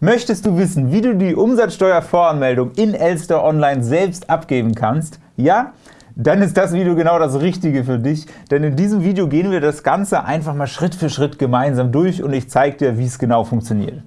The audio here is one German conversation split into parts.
Möchtest du wissen, wie du die Umsatzsteuervoranmeldung in Elster Online selbst abgeben kannst? Ja? Dann ist das Video genau das Richtige für dich, denn in diesem Video gehen wir das Ganze einfach mal Schritt für Schritt gemeinsam durch und ich zeige dir, wie es genau funktioniert.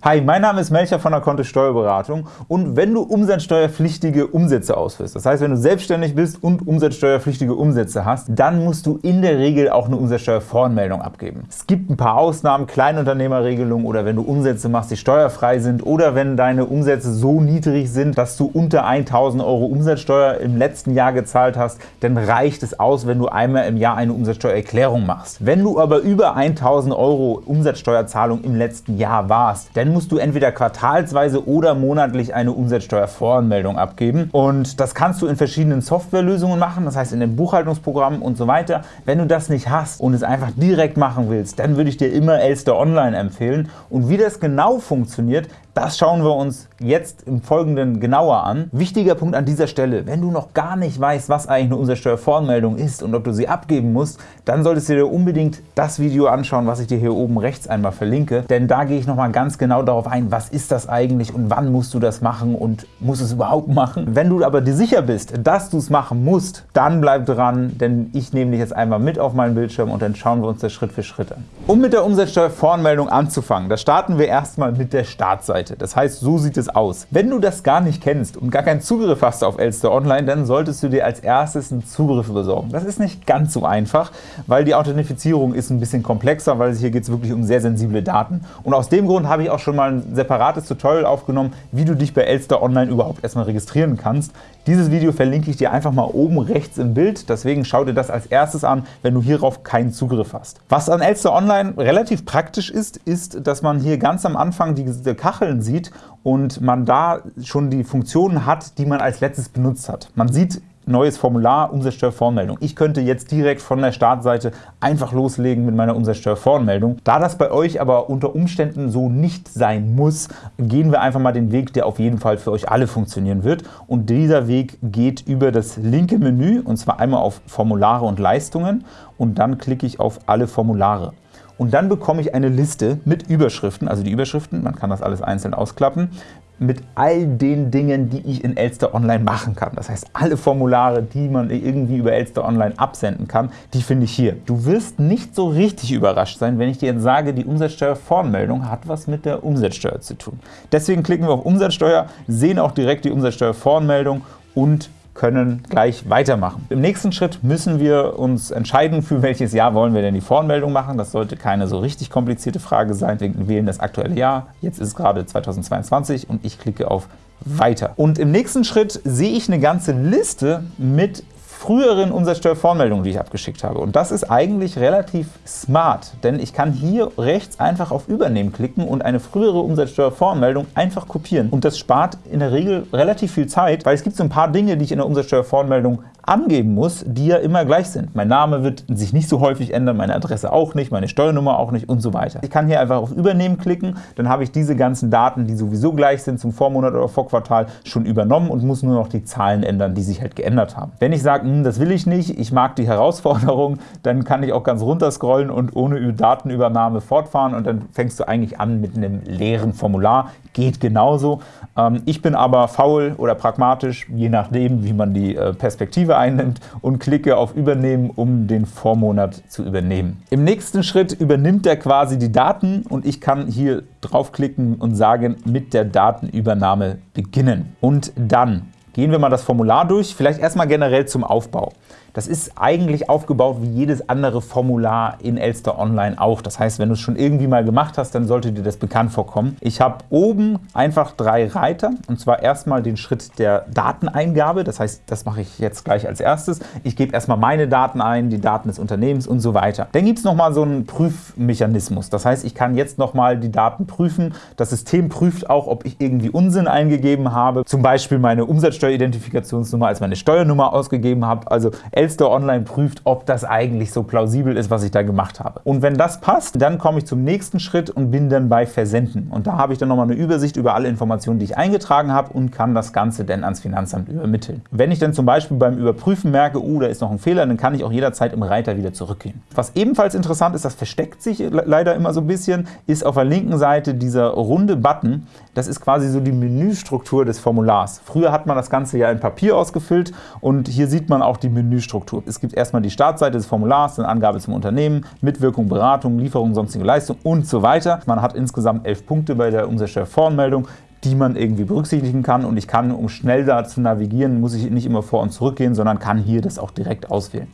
Hi, mein Name ist Melcher von der Kontist Steuerberatung und wenn du umsatzsteuerpflichtige Umsätze ausführst, das heißt, wenn du selbstständig bist und umsatzsteuerpflichtige Umsätze hast, dann musst du in der Regel auch eine Umsatzsteuervoranmeldung abgeben. Es gibt ein paar Ausnahmen, Kleinunternehmerregelungen oder wenn du Umsätze machst, die steuerfrei sind oder wenn deine Umsätze so niedrig sind, dass du unter 1.000 Euro Umsatzsteuer im letzten Jahr gezahlt hast, dann reicht es aus, wenn du einmal im Jahr eine Umsatzsteuererklärung machst. Wenn du aber über 1.000 Euro Umsatzsteuerzahlung im letzten Jahr warst, dann dann musst du entweder quartalsweise oder monatlich eine Umsatzsteuervoranmeldung abgeben. Und das kannst du in verschiedenen Softwarelösungen machen, das heißt in den Buchhaltungsprogrammen und so weiter. Wenn du das nicht hast und es einfach direkt machen willst, dann würde ich dir immer Elster Online empfehlen. Und wie das genau funktioniert, das schauen wir uns jetzt im Folgenden genauer an. Wichtiger Punkt an dieser Stelle, wenn du noch gar nicht weißt, was eigentlich eine Umsatzsteuervoranmeldung ist und ob du sie abgeben musst, dann solltest du dir unbedingt das Video anschauen, was ich dir hier oben rechts einmal verlinke, denn da gehe ich nochmal ganz genau darauf ein, was ist das eigentlich und wann musst du das machen und musst es überhaupt machen. Wenn du aber dir sicher bist, dass du es machen musst, dann bleib dran, denn ich nehme dich jetzt einmal mit auf meinen Bildschirm und dann schauen wir uns das Schritt für Schritt an. Um mit der Umsatzsteuervoranmeldung anzufangen, da starten wir erstmal mit der Startseite. Seite. Das heißt, so sieht es aus. Wenn du das gar nicht kennst und gar keinen Zugriff hast auf Elster Online, dann solltest du dir als erstes einen Zugriff besorgen. Das ist nicht ganz so einfach, weil die Authentifizierung ist ein bisschen komplexer, weil hier geht es wirklich um sehr sensible Daten. Und aus dem Grund habe ich auch schon mal ein separates Tutorial aufgenommen, wie du dich bei Elster Online überhaupt erstmal registrieren kannst. Dieses Video verlinke ich dir einfach mal oben rechts im Bild, deswegen schau dir das als erstes an, wenn du hierauf keinen Zugriff hast. Was an Elster Online relativ praktisch ist, ist, dass man hier ganz am Anfang diese Kacheln sieht und man da schon die Funktionen hat, die man als letztes benutzt hat. Man sieht neues Formular, Umsatzsteuervoranmeldung. Ich könnte jetzt direkt von der Startseite einfach loslegen mit meiner Umsatzsteuervoranmeldung. Da das bei euch aber unter Umständen so nicht sein muss, gehen wir einfach mal den Weg, der auf jeden Fall für euch alle funktionieren wird. Und dieser Weg geht über das linke Menü, und zwar einmal auf Formulare und Leistungen und dann klicke ich auf alle Formulare und dann bekomme ich eine Liste mit Überschriften, also die Überschriften, man kann das alles einzeln ausklappen, mit all den Dingen, die ich in Elster Online machen kann. Das heißt, alle Formulare, die man irgendwie über Elster Online absenden kann, die finde ich hier. Du wirst nicht so richtig überrascht sein, wenn ich dir jetzt sage, die Umsatzsteuervoranmeldung hat was mit der Umsatzsteuer zu tun. Deswegen klicken wir auf Umsatzsteuer, sehen auch direkt die Umsatzsteuervoranmeldung und können gleich weitermachen. Im nächsten Schritt müssen wir uns entscheiden, für welches Jahr wollen wir denn die Voranmeldung machen. Das sollte keine so richtig komplizierte Frage sein. Wir wählen das aktuelle Jahr. Jetzt ist gerade 2022 und ich klicke auf Weiter. Und im nächsten Schritt sehe ich eine ganze Liste mit früheren Umsatzsteuervoranmeldungen, die ich abgeschickt habe. Und das ist eigentlich relativ smart, denn ich kann hier rechts einfach auf Übernehmen klicken und eine frühere Umsatzsteuervoranmeldung einfach kopieren. Und das spart in der Regel relativ viel Zeit, weil es gibt so ein paar Dinge, die ich in der Umsatzsteuervoranmeldung angeben muss, die ja immer gleich sind. Mein Name wird sich nicht so häufig ändern, meine Adresse auch nicht, meine Steuernummer auch nicht und so weiter. Ich kann hier einfach auf Übernehmen klicken, dann habe ich diese ganzen Daten, die sowieso gleich sind zum Vormonat oder Vorquartal, schon übernommen und muss nur noch die Zahlen ändern, die sich halt geändert haben. Wenn ich sage, hm, das will ich nicht, ich mag die Herausforderung, dann kann ich auch ganz runter scrollen und ohne Datenübernahme fortfahren und dann fängst du eigentlich an mit einem leeren Formular. Geht genauso. Ähm, ich bin aber faul oder pragmatisch, je nachdem, wie man die äh, Perspektive einnimmt und klicke auf Übernehmen, um den Vormonat zu übernehmen. Im nächsten Schritt übernimmt er quasi die Daten und ich kann hier draufklicken und sagen, mit der Datenübernahme beginnen. Und dann gehen wir mal das Formular durch, vielleicht erstmal generell zum Aufbau. Das ist eigentlich aufgebaut wie jedes andere Formular in Elster Online auch. Das heißt, wenn du es schon irgendwie mal gemacht hast, dann sollte dir das bekannt vorkommen. Ich habe oben einfach drei Reiter, und zwar erstmal den Schritt der Dateneingabe. Das heißt, das mache ich jetzt gleich als erstes. Ich gebe erstmal meine Daten ein, die Daten des Unternehmens und so weiter. Dann gibt es nochmal so einen Prüfmechanismus. Das heißt, ich kann jetzt nochmal die Daten prüfen. Das System prüft auch, ob ich irgendwie Unsinn eingegeben habe, zum Beispiel meine Umsatzsteueridentifikationsnummer als meine Steuernummer ausgegeben habe. Also Elster Online prüft, ob das eigentlich so plausibel ist, was ich da gemacht habe. Und wenn das passt, dann komme ich zum nächsten Schritt und bin dann bei Versenden. Und da habe ich dann nochmal eine Übersicht über alle Informationen, die ich eingetragen habe und kann das Ganze dann ans Finanzamt übermitteln. Wenn ich dann zum Beispiel beim Überprüfen merke, oh, da ist noch ein Fehler, dann kann ich auch jederzeit im Reiter wieder zurückgehen. Was ebenfalls interessant ist, das versteckt sich leider immer so ein bisschen, ist auf der linken Seite dieser runde Button. Das ist quasi so die Menüstruktur des Formulars. Früher hat man das Ganze ja in Papier ausgefüllt und hier sieht man auch die Menüstruktur. Es gibt erstmal die Startseite des Formulars, dann Angabe zum Unternehmen, Mitwirkung, Beratung, Lieferung, sonstige Leistung und so weiter. Man hat insgesamt elf Punkte bei der Umsatzsteuervoranmeldung die man irgendwie berücksichtigen kann und ich kann, um schnell da zu navigieren, muss ich nicht immer vor und zurück gehen, sondern kann hier das auch direkt auswählen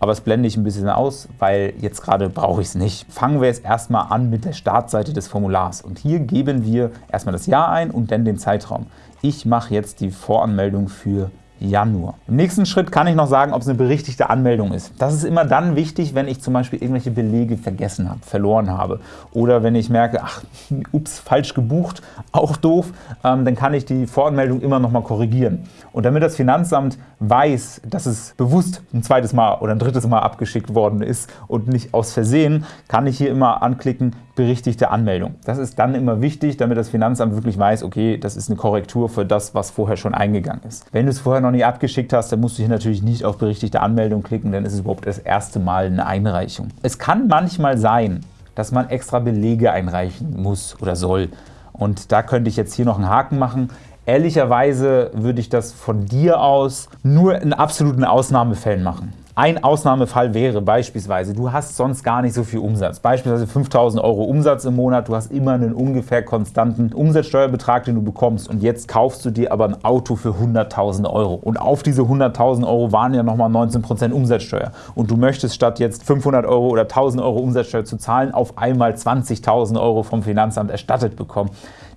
aber das blende ich ein bisschen aus, weil jetzt gerade brauche ich es nicht. Fangen wir jetzt erstmal an mit der Startseite des Formulars und hier geben wir erstmal das Jahr ein und dann den Zeitraum. Ich mache jetzt die Voranmeldung für Januar. Im nächsten Schritt kann ich noch sagen, ob es eine berichtigte Anmeldung ist. Das ist immer dann wichtig, wenn ich zum Beispiel irgendwelche Belege vergessen habe, verloren habe oder wenn ich merke, ach, ups, falsch gebucht, auch doof, ähm, dann kann ich die Voranmeldung immer noch mal korrigieren. Und damit das Finanzamt weiß, dass es bewusst ein zweites Mal oder ein drittes Mal abgeschickt worden ist und nicht aus Versehen, kann ich hier immer anklicken, berichtigte Anmeldung. Das ist dann immer wichtig, damit das Finanzamt wirklich weiß, okay, das ist eine Korrektur für das, was vorher schon eingegangen ist. Wenn du es vorher noch nicht abgeschickt hast, dann musst du hier natürlich nicht auf berichtigte Anmeldung klicken, dann ist es überhaupt das erste Mal eine Einreichung. Es kann manchmal sein, dass man extra Belege einreichen muss oder soll. Und da könnte ich jetzt hier noch einen Haken machen. Ehrlicherweise würde ich das von dir aus nur in absoluten Ausnahmefällen machen. Ein Ausnahmefall wäre beispielsweise, du hast sonst gar nicht so viel Umsatz, beispielsweise 5.000 Euro Umsatz im Monat, du hast immer einen ungefähr konstanten Umsatzsteuerbetrag, den du bekommst und jetzt kaufst du dir aber ein Auto für 100.000 Euro. Und auf diese 100.000 Euro waren ja nochmal 19% Umsatzsteuer. Und du möchtest statt jetzt 500 Euro oder 1.000 Euro Umsatzsteuer zu zahlen, auf einmal 20.000 Euro vom Finanzamt erstattet bekommen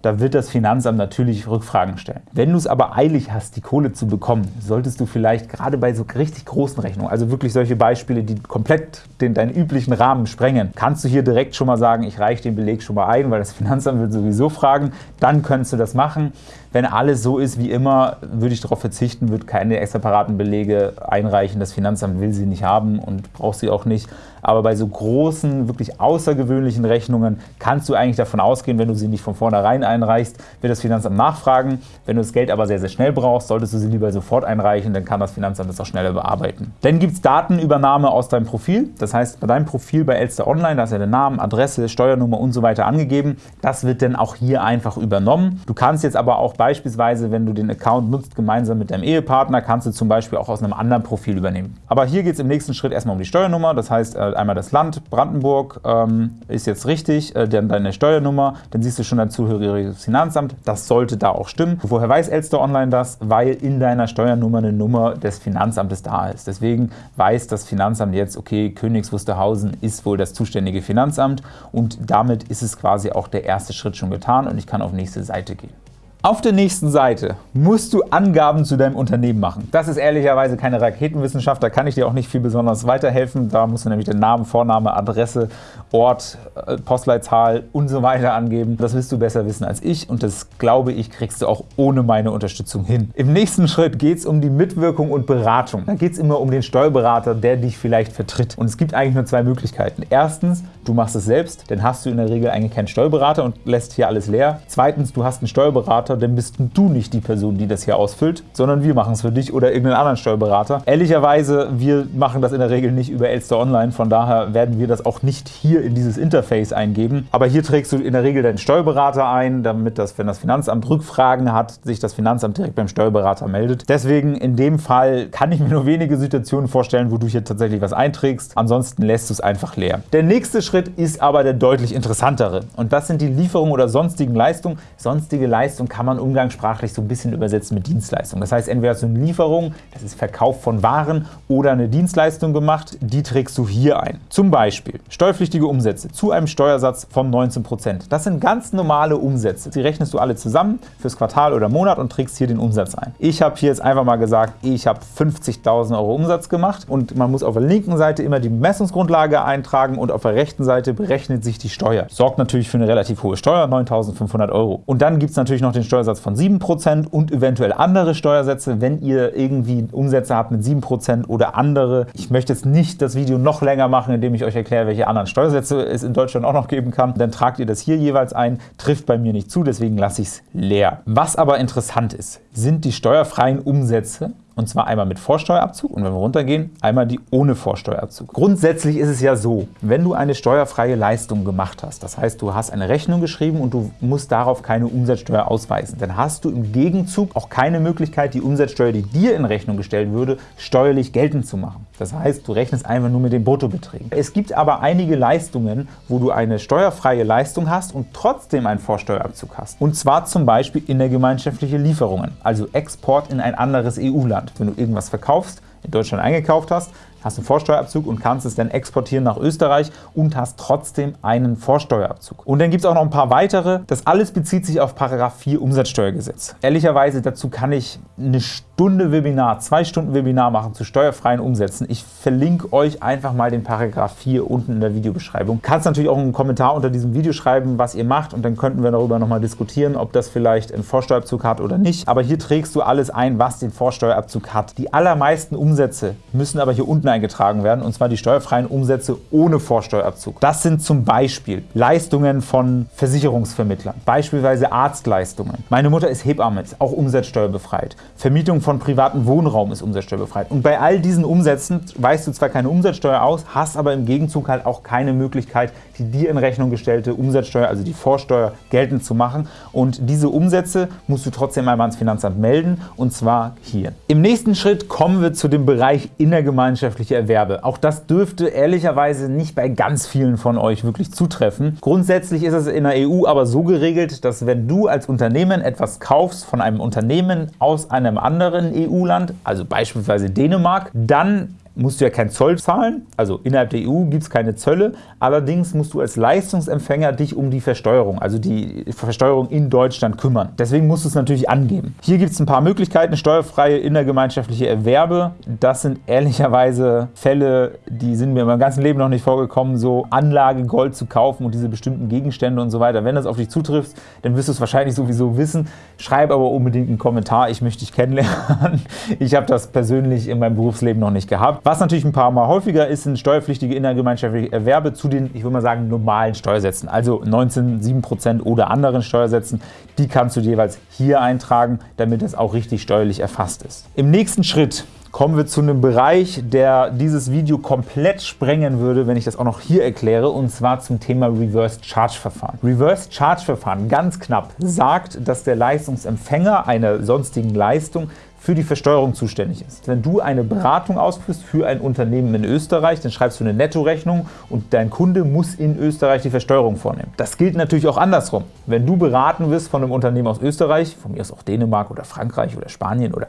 da wird das Finanzamt natürlich Rückfragen stellen. Wenn du es aber eilig hast, die Kohle zu bekommen, solltest du vielleicht gerade bei so richtig großen Rechnungen, also wirklich solche Beispiele, die komplett den, deinen üblichen Rahmen sprengen, kannst du hier direkt schon mal sagen, ich reiche den Beleg schon mal ein, weil das Finanzamt wird sowieso fragen, dann könntest du das machen. Wenn alles so ist wie immer, würde ich darauf verzichten, würde keine separaten Belege einreichen. Das Finanzamt will sie nicht haben und braucht sie auch nicht. Aber bei so großen, wirklich außergewöhnlichen Rechnungen kannst du eigentlich davon ausgehen, wenn du sie nicht von vornherein einreichst, wird das Finanzamt nachfragen. Wenn du das Geld aber sehr, sehr schnell brauchst, solltest du sie lieber sofort einreichen, dann kann das Finanzamt das auch schneller bearbeiten. Dann gibt es Datenübernahme aus deinem Profil. Das heißt, bei deinem Profil bei Elster Online, da ist ja der Name, Adresse, Steuernummer und so weiter angegeben. Das wird dann auch hier einfach übernommen. Du kannst jetzt aber auch Beispielsweise, wenn du den Account nutzt, gemeinsam mit deinem Ehepartner, kannst du zum Beispiel auch aus einem anderen Profil übernehmen. Aber hier geht es im nächsten Schritt erstmal um die Steuernummer. Das heißt, äh, einmal das Land, Brandenburg ähm, ist jetzt richtig, äh, dann deine Steuernummer, dann siehst du schon dein zugehöriges Finanzamt. Das sollte da auch stimmen. Woher weiß Elster Online das? Weil in deiner Steuernummer eine Nummer des Finanzamtes da ist. Deswegen weiß das Finanzamt jetzt, okay, Königs Wusterhausen ist wohl das zuständige Finanzamt und damit ist es quasi auch der erste Schritt schon getan und ich kann auf nächste Seite gehen. Auf der nächsten Seite musst du Angaben zu deinem Unternehmen machen. Das ist ehrlicherweise keine Raketenwissenschaft, da kann ich dir auch nicht viel besonders weiterhelfen. Da musst du nämlich den Namen, Vorname, Adresse, Ort, äh, Postleitzahl und so weiter angeben. Das wirst du besser wissen als ich und das, glaube ich, kriegst du auch ohne meine Unterstützung hin. Im nächsten Schritt geht es um die Mitwirkung und Beratung. Da geht es immer um den Steuerberater, der dich vielleicht vertritt. Und es gibt eigentlich nur zwei Möglichkeiten. Erstens, du machst es selbst, dann hast du in der Regel eigentlich keinen Steuerberater und lässt hier alles leer. Zweitens, du hast einen Steuerberater, Steuerberater, dann bist du nicht die Person, die das hier ausfüllt, sondern wir machen es für dich oder irgendeinen anderen Steuerberater. Ehrlicherweise, wir machen das in der Regel nicht über Elster Online, von daher werden wir das auch nicht hier in dieses Interface eingeben. Aber hier trägst du in der Regel deinen Steuerberater ein, damit das, wenn das Finanzamt Rückfragen hat, sich das Finanzamt direkt beim Steuerberater meldet. Deswegen in dem Fall kann ich mir nur wenige Situationen vorstellen, wo du hier tatsächlich was einträgst. Ansonsten lässt du es einfach leer. Der nächste Schritt ist aber der deutlich interessantere und das sind die Lieferungen oder sonstigen Leistungen. Sonstige Leistung kann man umgangssprachlich so ein bisschen übersetzen mit Dienstleistung. Das heißt, entweder du eine Lieferung, das ist Verkauf von Waren oder eine Dienstleistung gemacht, die trägst du hier ein. Zum Beispiel steuerpflichtige Umsätze zu einem Steuersatz von 19%. Das sind ganz normale Umsätze. Die rechnest du alle zusammen fürs Quartal oder Monat und trägst hier den Umsatz ein. Ich habe hier jetzt einfach mal gesagt, ich habe 50.000 Euro Umsatz gemacht und man muss auf der linken Seite immer die Messungsgrundlage eintragen und auf der rechten Seite berechnet sich die Steuer. Sorgt natürlich für eine relativ hohe Steuer, 9.500 Euro. Und dann gibt es natürlich noch den Steuersatz von 7% und eventuell andere Steuersätze, wenn ihr irgendwie Umsätze habt mit 7% oder andere. Ich möchte jetzt nicht das Video noch länger machen, indem ich euch erkläre, welche anderen Steuersätze es in Deutschland auch noch geben kann. Dann tragt ihr das hier jeweils ein, trifft bei mir nicht zu, deswegen lasse ich es leer. Was aber interessant ist, sind die steuerfreien Umsätze und zwar einmal mit Vorsteuerabzug und wenn wir runtergehen, einmal die ohne Vorsteuerabzug. Grundsätzlich ist es ja so, wenn du eine steuerfreie Leistung gemacht hast, das heißt, du hast eine Rechnung geschrieben und du musst darauf keine Umsatzsteuer ausweisen, dann hast du im Gegenzug auch keine Möglichkeit, die Umsatzsteuer, die dir in Rechnung gestellt würde, steuerlich geltend zu machen. Das heißt, du rechnest einfach nur mit den Bruttobeträgen. Es gibt aber einige Leistungen, wo du eine steuerfreie Leistung hast und trotzdem einen Vorsteuerabzug hast. Und zwar zum Beispiel in der gemeinschaftliche Lieferungen, also Export in ein anderes EU-Land. Deutschland. Wenn du irgendwas verkaufst, in Deutschland eingekauft hast, hast einen Vorsteuerabzug und kannst es dann exportieren nach Österreich und hast trotzdem einen Vorsteuerabzug. Und dann gibt es auch noch ein paar weitere. Das alles bezieht sich auf § 4 Umsatzsteuergesetz. Ehrlicherweise dazu kann ich eine Stunde Webinar, zwei Stunden Webinar machen zu steuerfreien Umsätzen. Ich verlinke euch einfach mal den § 4 unten in der Videobeschreibung. Kannst natürlich auch einen Kommentar unter diesem Video schreiben, was ihr macht und dann könnten wir darüber nochmal diskutieren, ob das vielleicht einen Vorsteuerabzug hat oder nicht. Aber hier trägst du alles ein, was den Vorsteuerabzug hat. Die allermeisten Umsätze müssen aber hier unten eingetragen werden, und zwar die steuerfreien Umsätze ohne Vorsteuerabzug. Das sind zum Beispiel Leistungen von Versicherungsvermittlern, beispielsweise Arztleistungen. Meine Mutter ist Hebamme, ist auch umsatzsteuerbefreit. Vermietung von privatem Wohnraum ist umsatzsteuerbefreit. Und bei all diesen Umsätzen weist du zwar keine Umsatzsteuer aus, hast aber im Gegenzug halt auch keine Möglichkeit, die dir in Rechnung gestellte Umsatzsteuer, also die Vorsteuer, geltend zu machen. Und diese Umsätze musst du trotzdem einmal ans Finanzamt melden, und zwar hier. Im nächsten Schritt kommen wir zu dem Bereich innergemeinschaftliche Erwerbe. Auch das dürfte ehrlicherweise nicht bei ganz vielen von euch wirklich zutreffen. Grundsätzlich ist es in der EU aber so geregelt, dass wenn du als Unternehmen etwas kaufst von einem Unternehmen aus einem anderen EU-Land, also beispielsweise Dänemark, dann musst du ja keinen Zoll zahlen, also innerhalb der EU gibt es keine Zölle, allerdings musst du als Leistungsempfänger dich um die Versteuerung, also die Versteuerung in Deutschland kümmern. Deswegen musst du es natürlich angeben. Hier gibt es ein paar Möglichkeiten, steuerfreie innergemeinschaftliche Erwerbe. Das sind ehrlicherweise Fälle, die sind mir in meinem ganzen Leben noch nicht vorgekommen, so Anlage Gold zu kaufen und diese bestimmten Gegenstände und so weiter. Wenn das auf dich zutrifft, dann wirst du es wahrscheinlich sowieso wissen. Schreib aber unbedingt einen Kommentar, ich möchte dich kennenlernen. Ich habe das persönlich in meinem Berufsleben noch nicht gehabt. Was natürlich ein paar Mal häufiger ist, sind steuerpflichtige innergemeinschaftliche Erwerbe zu den, ich würde mal sagen, normalen Steuersätzen, also 19, 7% oder anderen Steuersätzen. Die kannst du jeweils hier eintragen, damit es auch richtig steuerlich erfasst ist. Im nächsten Schritt kommen wir zu einem Bereich, der dieses Video komplett sprengen würde, wenn ich das auch noch hier erkläre, und zwar zum Thema Reverse Charge Verfahren. Reverse Charge Verfahren, ganz knapp, sagt, dass der Leistungsempfänger einer sonstigen Leistung für die Versteuerung zuständig ist. Wenn du eine Beratung ausführst für ein Unternehmen in Österreich, dann schreibst du eine Nettorechnung und dein Kunde muss in Österreich die Versteuerung vornehmen. Das gilt natürlich auch andersrum. Wenn du beraten wirst von einem Unternehmen aus Österreich, von mir aus auch Dänemark oder Frankreich oder Spanien oder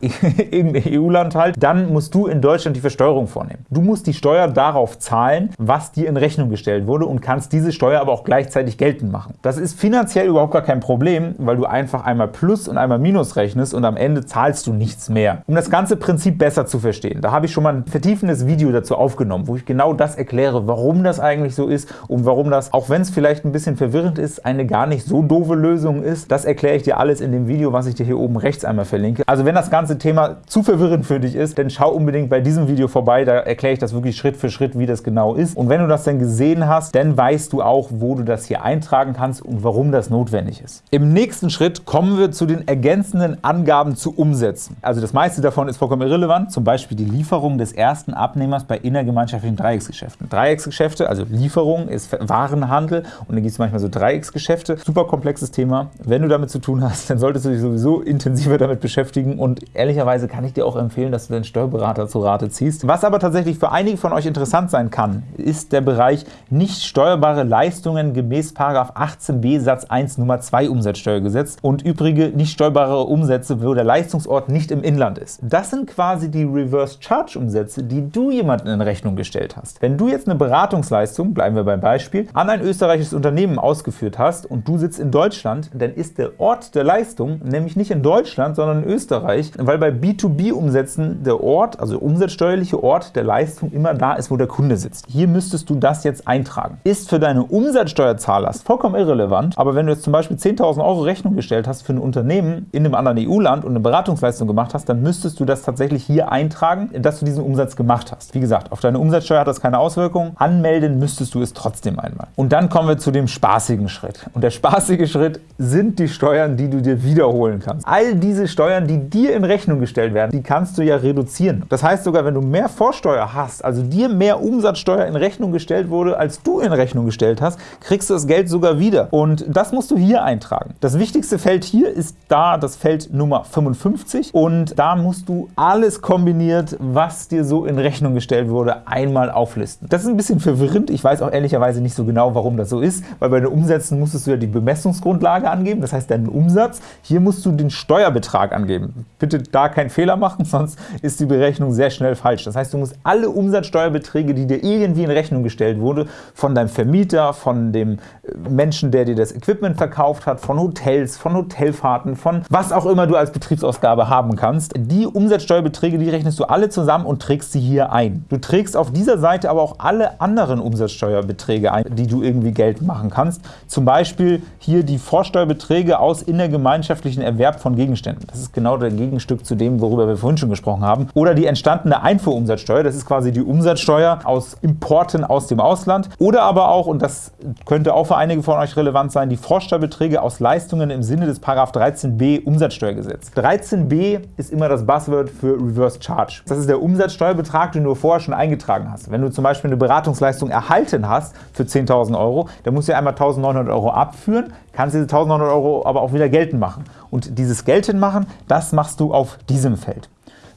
irgendein EU-Land halt, dann musst du in Deutschland die Versteuerung vornehmen. Du musst die Steuer darauf zahlen, was dir in Rechnung gestellt wurde und kannst diese Steuer aber auch gleichzeitig geltend machen. Das ist finanziell überhaupt gar kein Problem, weil du einfach einmal Plus und einmal Minus rechnest und am Ende zahlst zahlst du nichts mehr. Um das ganze Prinzip besser zu verstehen, da habe ich schon mal ein vertiefendes Video dazu aufgenommen, wo ich genau das erkläre, warum das eigentlich so ist und warum das, auch wenn es vielleicht ein bisschen verwirrend ist, eine gar nicht so doofe Lösung ist. Das erkläre ich dir alles in dem Video, was ich dir hier oben rechts einmal verlinke. Also wenn das ganze Thema zu verwirrend für dich ist, dann schau unbedingt bei diesem Video vorbei, da erkläre ich das wirklich Schritt für Schritt, wie das genau ist. Und wenn du das dann gesehen hast, dann weißt du auch, wo du das hier eintragen kannst und warum das notwendig ist. Im nächsten Schritt kommen wir zu den ergänzenden Angaben zu Umsetzung umsetzen. Also das meiste davon ist vollkommen irrelevant, zum Beispiel die Lieferung des ersten Abnehmers bei innergemeinschaftlichen Dreiecksgeschäften. Dreiecksgeschäfte, also Lieferung ist Warenhandel und dann gibt es manchmal so Dreiecksgeschäfte. Super komplexes Thema. Wenn du damit zu tun hast, dann solltest du dich sowieso intensiver damit beschäftigen und ehrlicherweise kann ich dir auch empfehlen, dass du deinen Steuerberater zu Rate ziehst. Was aber tatsächlich für einige von euch interessant sein kann, ist der Bereich nicht steuerbare Leistungen gemäß 18b Satz 1 Nummer 2 Umsatzsteuergesetz und übrige nicht steuerbare Umsätze, wo der Leistungs Verwaltungsort nicht im Inland ist. Das sind quasi die Reverse Charge Umsätze, die du jemandem in Rechnung gestellt hast. Wenn du jetzt eine Beratungsleistung, bleiben wir beim Beispiel, an ein österreichisches Unternehmen ausgeführt hast und du sitzt in Deutschland, dann ist der Ort der Leistung nämlich nicht in Deutschland, sondern in Österreich, weil bei B2B-Umsätzen der Ort, also umsatzsteuerliche Ort der Leistung immer da ist, wo der Kunde sitzt. Hier müsstest du das jetzt eintragen. Ist für deine Umsatzsteuerzahllast vollkommen irrelevant, aber wenn du jetzt zum Beispiel 10.000 Euro Rechnung gestellt hast für ein Unternehmen in einem anderen EU-Land und eine Beratungsleistung gemacht hast, dann müsstest du das tatsächlich hier eintragen, dass du diesen Umsatz gemacht hast. Wie gesagt, auf deine Umsatzsteuer hat das keine Auswirkung. Anmelden müsstest du es trotzdem einmal. Und dann kommen wir zu dem spaßigen Schritt. Und der spaßige Schritt sind die Steuern, die du dir wiederholen kannst. All diese Steuern, die dir in Rechnung gestellt werden, die kannst du ja reduzieren. Das heißt sogar, wenn du mehr Vorsteuer hast, also dir mehr Umsatzsteuer in Rechnung gestellt wurde, als du in Rechnung gestellt hast, kriegst du das Geld sogar wieder. Und das musst du hier eintragen. Das wichtigste Feld hier ist da das Feld Nummer 55 und da musst du alles kombiniert, was dir so in Rechnung gestellt wurde, einmal auflisten. Das ist ein bisschen verwirrend. Ich weiß auch ehrlicherweise nicht so genau, warum das so ist, weil bei den Umsätzen musstest du ja die Bemessungsgrundlage angeben, das heißt deinen Umsatz. Hier musst du den Steuerbetrag angeben. Bitte da keinen Fehler machen, sonst ist die Berechnung sehr schnell falsch. Das heißt, du musst alle Umsatzsteuerbeträge, die dir irgendwie in Rechnung gestellt wurde, von deinem Vermieter, von dem äh, Menschen, der dir das Equipment verkauft hat, von Hotels, von Hotelfahrten, von was auch immer du als Betriebsausgabe haben kannst. Die Umsatzsteuerbeträge, die rechnest du alle zusammen und trägst sie hier ein. Du trägst auf dieser Seite aber auch alle anderen Umsatzsteuerbeträge ein, die du irgendwie geltend machen kannst. Zum Beispiel hier die Vorsteuerbeträge aus innergemeinschaftlichen Erwerb von Gegenständen. Das ist genau der Gegenstück zu dem, worüber wir vorhin schon gesprochen haben. Oder die entstandene Einfuhrumsatzsteuer. Das ist quasi die Umsatzsteuer aus Importen aus dem Ausland. Oder aber auch, und das könnte auch für einige von euch relevant sein, die Vorsteuerbeträge aus Leistungen im Sinne des 13b Umsatzsteuergesetz. 13b ist immer das Buzzword für Reverse Charge. Das ist der Umsatzsteuerbetrag, den du vorher schon eingetragen hast. Wenn du zum Beispiel eine Beratungsleistung erhalten hast für 10.000 Euro, dann musst du einmal 1.900 Euro abführen, kannst diese 1.900 Euro aber auch wieder geltend machen. Und dieses geltend machen, das machst du auf diesem Feld.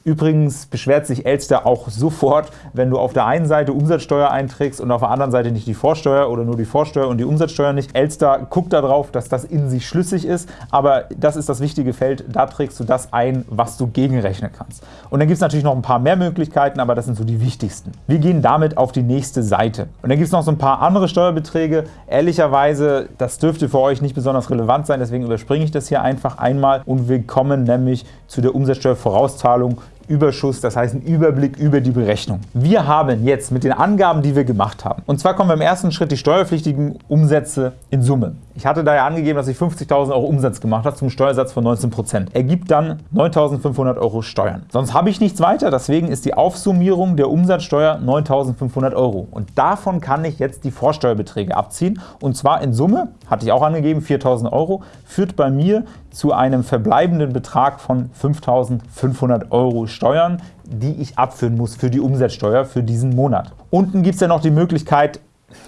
Übrigens beschwert sich Elster auch sofort, wenn du auf der einen Seite Umsatzsteuer einträgst und auf der anderen Seite nicht die Vorsteuer oder nur die Vorsteuer und die Umsatzsteuer nicht. Elster guckt darauf, dass das in sich schlüssig ist, aber das ist das wichtige Feld, da trägst du das ein, was du gegenrechnen kannst. Und dann gibt es natürlich noch ein paar mehr Möglichkeiten, aber das sind so die wichtigsten. Wir gehen damit auf die nächste Seite. Und dann gibt es noch so ein paar andere Steuerbeträge. Ehrlicherweise, das dürfte für euch nicht besonders relevant sein, deswegen überspringe ich das hier einfach einmal und wir kommen nämlich zu der Umsatzsteuervorauszahlung Überschuss, das heißt ein Überblick über die Berechnung. Wir haben jetzt mit den Angaben, die wir gemacht haben, und zwar kommen wir im ersten Schritt die steuerpflichtigen Umsätze in Summe. Ich hatte da ja angegeben, dass ich 50.000 Euro Umsatz gemacht habe zum Steuersatz von 19%. Ergibt dann 9.500 Euro Steuern. Sonst habe ich nichts weiter, deswegen ist die Aufsummierung der Umsatzsteuer 9.500 Euro. Und davon kann ich jetzt die Vorsteuerbeträge abziehen. Und zwar in Summe, hatte ich auch angegeben, 4.000 Euro, führt bei mir zu einem verbleibenden Betrag von 5.500 Euro Steuern, die ich abführen muss für die Umsatzsteuer für diesen Monat. Unten gibt es ja noch die Möglichkeit,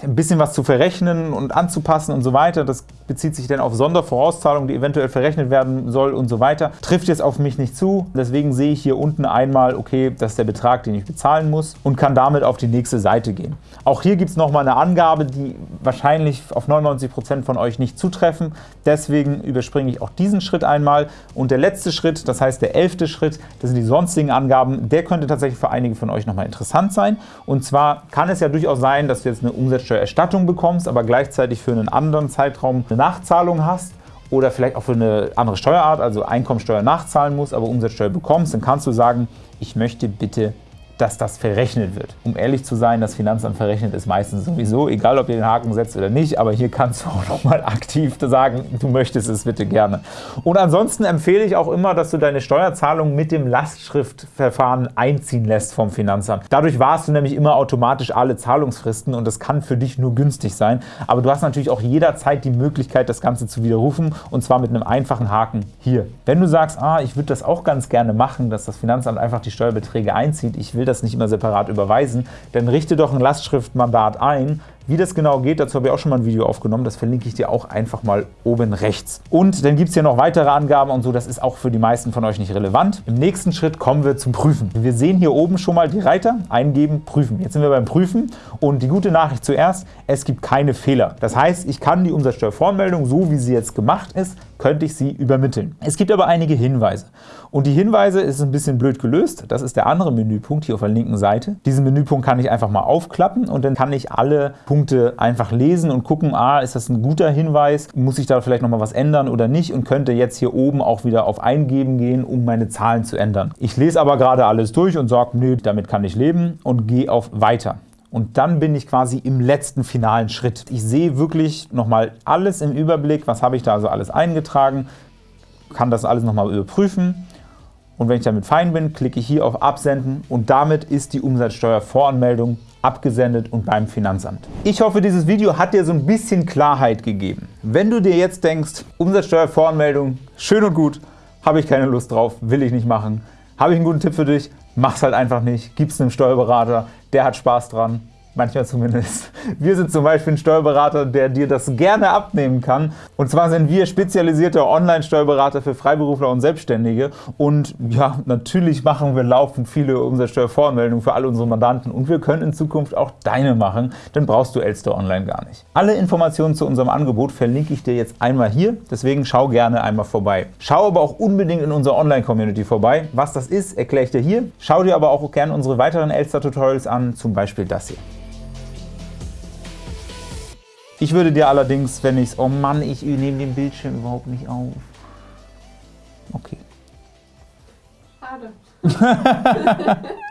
ein bisschen was zu verrechnen und anzupassen und so weiter. Das bezieht sich dann auf Sondervorauszahlungen, die eventuell verrechnet werden soll und so weiter. Trifft jetzt auf mich nicht zu, deswegen sehe ich hier unten einmal, okay, das ist der Betrag, den ich bezahlen muss und kann damit auf die nächste Seite gehen. Auch hier gibt es nochmal eine Angabe, die wahrscheinlich auf 99% von euch nicht zutreffen. Deswegen überspringe ich auch diesen Schritt einmal. Und der letzte Schritt, das heißt der elfte Schritt, das sind die sonstigen Angaben, der könnte tatsächlich für einige von euch nochmal interessant sein. Und zwar kann es ja durchaus sein, dass du jetzt eine Umsatzsteuererstattung bekommst, aber gleichzeitig für einen anderen Zeitraum eine Nachzahlung hast oder vielleicht auch für eine andere Steuerart, also Einkommensteuer nachzahlen musst, aber Umsatzsteuer bekommst, dann kannst du sagen, ich möchte bitte dass das verrechnet wird. Um ehrlich zu sein, das Finanzamt verrechnet es meistens sowieso, egal ob ihr den Haken setzt oder nicht, aber hier kannst du auch nochmal aktiv sagen, du möchtest es bitte gerne. Und ansonsten empfehle ich auch immer, dass du deine Steuerzahlung mit dem Lastschriftverfahren einziehen lässt vom Finanzamt. Dadurch warst du nämlich immer automatisch alle Zahlungsfristen und das kann für dich nur günstig sein, aber du hast natürlich auch jederzeit die Möglichkeit, das Ganze zu widerrufen und zwar mit einem einfachen Haken hier. Wenn du sagst, ah, ich würde das auch ganz gerne machen, dass das Finanzamt einfach die Steuerbeträge einzieht, ich will will das nicht immer separat überweisen, dann richte doch ein Lastschriftmandat ein, Wie das genau geht, dazu habe ich auch schon mal ein Video aufgenommen, das verlinke ich dir auch einfach mal oben rechts. Und dann gibt es hier noch weitere Angaben und so, das ist auch für die meisten von euch nicht relevant. Im nächsten Schritt kommen wir zum Prüfen. Wir sehen hier oben schon mal die Reiter, eingeben, prüfen. Jetzt sind wir beim Prüfen und die gute Nachricht zuerst, es gibt keine Fehler. Das heißt, ich kann die Umsatzsteuervoranmeldung, so wie sie jetzt gemacht ist, könnte ich sie übermitteln. Es gibt aber einige Hinweise. Und die Hinweise ist ein bisschen blöd gelöst. Das ist der andere Menüpunkt hier auf der linken Seite. Diesen Menüpunkt kann ich einfach mal aufklappen und dann kann ich alle Punkte einfach lesen und gucken, ah, ist das ein guter Hinweis, muss ich da vielleicht noch mal was ändern oder nicht und könnte jetzt hier oben auch wieder auf Eingeben gehen, um meine Zahlen zu ändern. Ich lese aber gerade alles durch und sage, nö, damit kann ich leben und gehe auf Weiter. Und dann bin ich quasi im letzten finalen Schritt. Ich sehe wirklich nochmal alles im Überblick, was habe ich da also alles eingetragen, kann das alles nochmal überprüfen. Und wenn ich damit fein bin, klicke ich hier auf Absenden und damit ist die Umsatzsteuervoranmeldung abgesendet und beim Finanzamt. Ich hoffe, dieses Video hat dir so ein bisschen Klarheit gegeben. Wenn du dir jetzt denkst, Umsatzsteuervoranmeldung, schön und gut, habe ich keine Lust drauf, will ich nicht machen, habe ich einen guten Tipp für dich, mach's halt einfach nicht, gib's einem Steuerberater, der hat Spaß dran, manchmal zumindest. Wir sind zum Beispiel ein Steuerberater, der dir das gerne abnehmen kann. Und zwar sind wir spezialisierte Online-Steuerberater für Freiberufler und Selbstständige. Und ja, natürlich machen wir laufend viele Umsatzsteuervoranmeldungen für alle unsere Mandanten. Und wir können in Zukunft auch deine machen. Dann brauchst du Elster Online gar nicht. Alle Informationen zu unserem Angebot verlinke ich dir jetzt einmal hier. Deswegen schau gerne einmal vorbei. Schau aber auch unbedingt in unserer Online-Community vorbei. Was das ist, erkläre ich dir hier. Schau dir aber auch gerne unsere weiteren Elster-Tutorials an, zum Beispiel das hier. Ich würde dir allerdings, wenn ich es... Oh Mann, ich nehme den Bildschirm überhaupt nicht auf. Okay. Schade.